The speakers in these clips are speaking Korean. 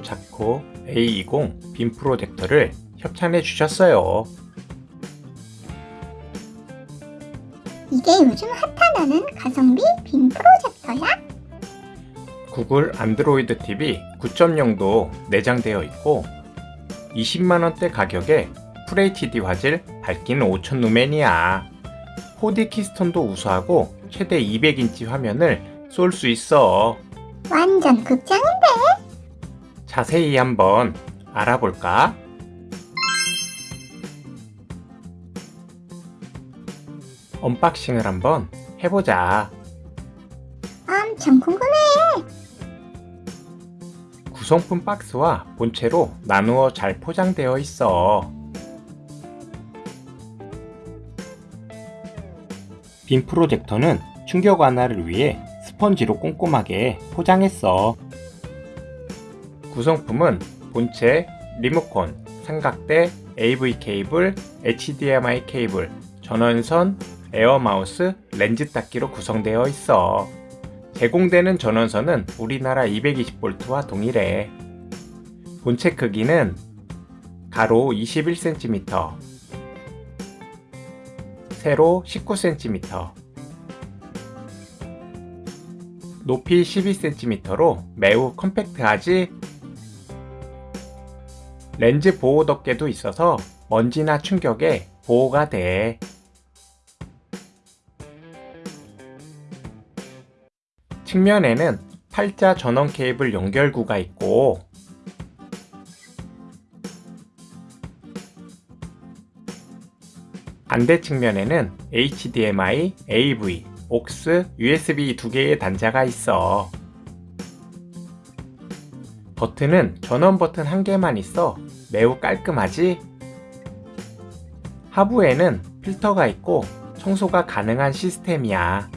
OW 자코 A20 빔 프로젝터를 협찬해 주셨어요. 이게 요즘 핫하다는 가성비 빔 프로젝터야? 구글 안드로이드 TV 9.0도 내장되어 있고 20만원대 가격에 FHD 화질 밝기는 5000 루멘이야 4D 키스톤도 우수하고 최대 200인치 화면을 쏠 수 있어 완전 극장인데? 자세히 한번 알아볼까? unboxing을 한번 해보자 엄청 궁금해. 구성품 박스와 본체로 나누어 잘 포장되어 있어. 빔 프로젝터는 충격 완화를 위해 스펀지로 꼼꼼하게 포장했어. 구성품은 본체, 리모컨, 삼각대, AV 케이블, HDMI 케이블, 전원선, 에어 마우스, 렌즈 닦기로 구성되어 있어. 제공되는 전원선은 우리나라 220V와 동일해. 본체 크기는 가로 21cm, 세로 19cm, 높이 12cm로 매우 컴팩트하지 렌즈 보호 덮개도 있어서 먼지나 충격에 보호가 돼. 측면에는 팔자 전원 케이블 연결구가 있고 반대 측면에는 HDMI, AV, aux, USB 두 개의 단자가 있어. 버튼은 전원 버튼 한 개만 있어 매우 깔끔하지? 하부에는 필터가 있고 청소가 가능한 시스템이야.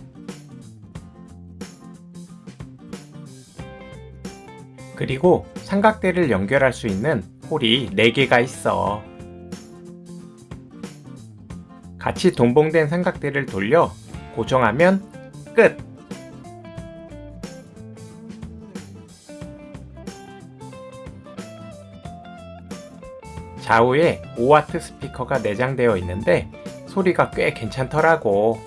그리고 삼각대를 연결할 수 있는 홀이 4개가 있어. 같이 동봉된 삼각대를 돌려 고정하면 끝! 좌우에 5W 스피커가 내장되어 있는데 소리가 꽤 괜찮더라고.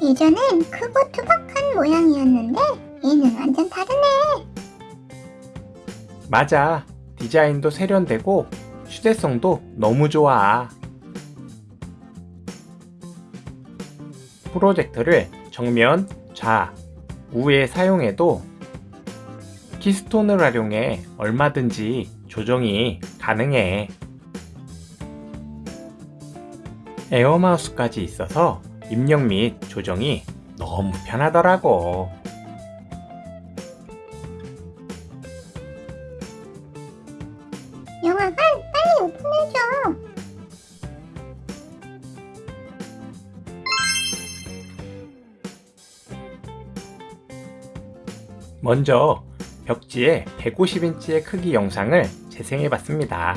예전엔 크고 투박한 모양이었는데 얘는 완전 다르네. 맞아. 디자인도 세련되고 휴대성도 너무 좋아. 프로젝터를 정면, 좌, 우에 사용해도 키스톤을 활용해 얼마든지 조정이 가능해. 에어마우스까지 있어서 입력 및 조정이 너무 편하더라고. 영화관 빨리 오픈해줘. 먼저 벽지에 150인치의 크기 영상을 재생해 봤습니다.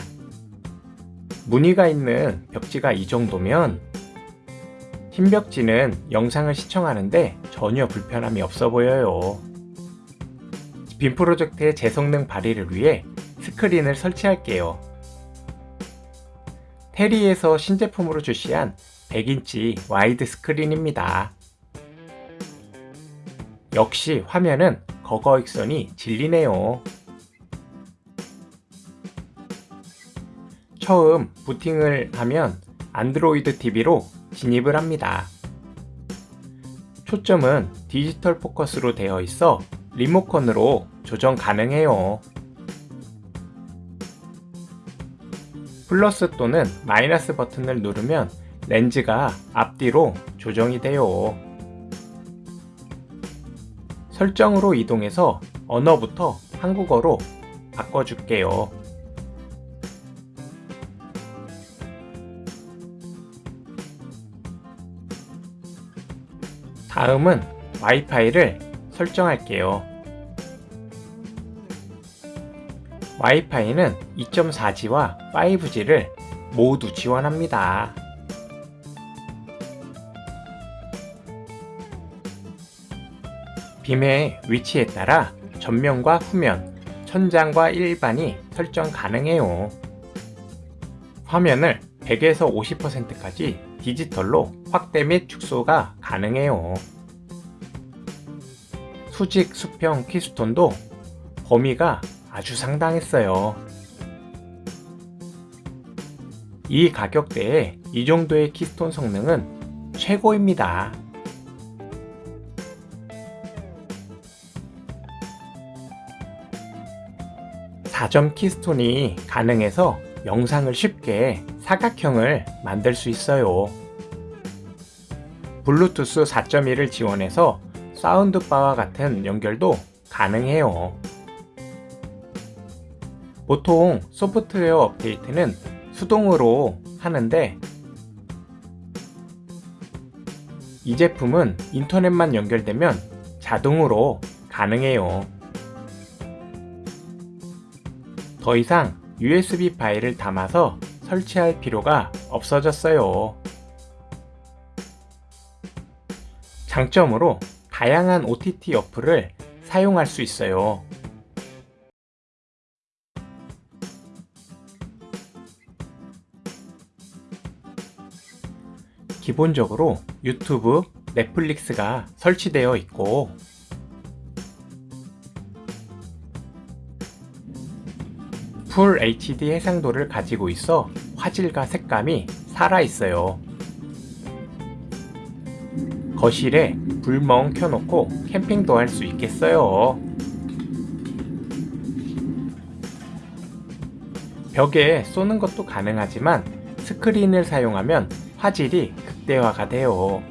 무늬가 있는 벽지가 이 정도면 흰 벽지는 영상을 시청하는데 전혀 불편함이 없어 보여요. 빔 프로젝트의 제 성능 발휘를 위해 스크린을 설치할게요. 테리에서 신제품으로 출시한 100인치 와이드 스크린입니다. 역시 화면은 거거익선이 진리네요. 처음 부팅을 하면 안드로이드 TV로 진입을 합니다. 초점은 디지털 포커스로 되어 있어 리모컨으로 조정 가능해요. 플러스 또는 마이너스 버튼을 누르면 렌즈가 앞뒤로 조정이 돼요. 설정으로 이동해서 언어부터 한국어로 바꿔줄게요. 다음은 와이파이를 설정할게요. 와이파이는 2.4G와 5G를 모두 지원합니다. 빔의 위치에 따라 전면과 후면, 천장과 일반이 설정 가능해요. 화면을 100에서 50%까지 디지털로 확대 및 축소가 가능해요. 수직 수평 keystone도 범위가 아주 상당했어요. 이 가격대에 이 정도의 keystone 성능은 최고입니다. 사점 키스톤이 가능해서 영상을 쉽게 사각형을 만들 수 있어요. 블루투스 4.1을 지원해서 사운드바와 같은 연결도 가능해요. 보통 소프트웨어 업데이트는 수동으로 하는데 이 제품은 인터넷만 연결되면 자동으로 가능해요. 더 이상 USB 파일을 담아서 설치할 필요가 없어졌어요. 장점으로 다양한 OTT 어플을 사용할 수 있어요. 기본적으로 유튜브, 넷플릭스가 설치되어 있고 풀 HD 해상도를 가지고 있어 화질과 색감이 살아있어요. 거실에 불멍 켜놓고 캠핑도 할 수 있겠어요. 벽에 쏘는 것도 가능하지만 스크린을 사용하면 화질이 극대화가 돼요.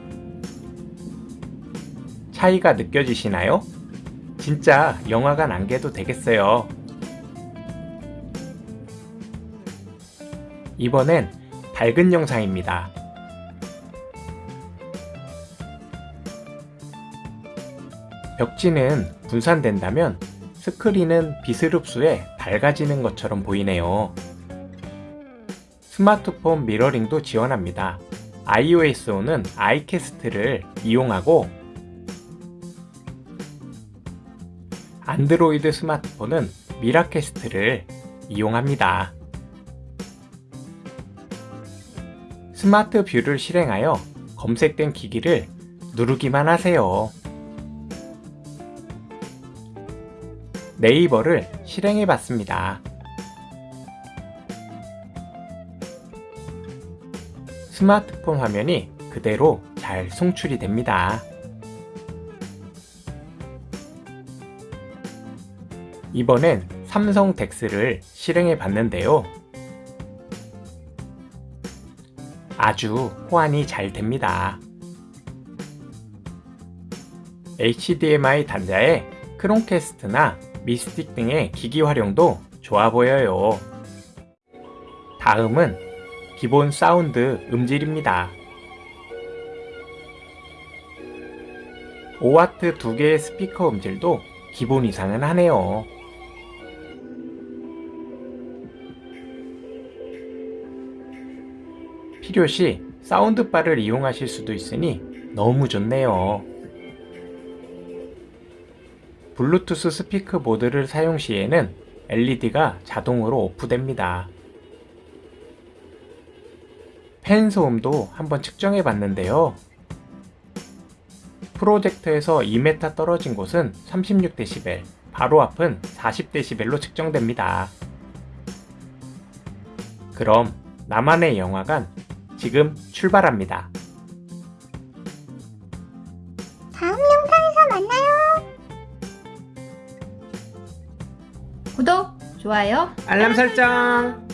차이가 느껴지시나요? 진짜 영화관 안 개도 되겠어요. 이번엔 밝은 영상입니다. 벽지는 분산된다면 스크린은 빛을 흡수해 밝아지는 것처럼 보이네요. 스마트폰 mirroring도 지원합니다. iOS5는 아이캐스트를 이용하고 안드로이드 스마트폰은 미라캐스트를 이용합니다. 스마트 뷰를 실행하여 검색된 기기를 누르기만 하세요. 네이버를 실행해 봤습니다. 스마트폰 화면이 그대로 잘 송출이 됩니다. 이번엔 삼성 DeX를 실행해 봤는데요. 아주 호환이 잘 됩니다. HDMI 단자에 크롬캐스트나 미 스틱 등의 기기 활용도 좋아 보여요. 다음은 기본 사운드 음질입니다. 5W 두 개의 스피커 음질도 기본 이상은 하네요. 필요시 사운드바를 이용하실 수도 있으니 너무 좋네요. 블루투스 스피커 모드를 사용 시에는 LED가 자동으로 오프됩니다. 팬 소음도 한번 측정해 봤는데요. 프로젝터에서 2m 떨어진 곳은 36dB, 바로 앞은 40dB로 측정됩니다. 그럼 나만의 영화관 지금 출발합니다. 다음 영상에서 만나요. 구독, 좋아요, 알람 설정!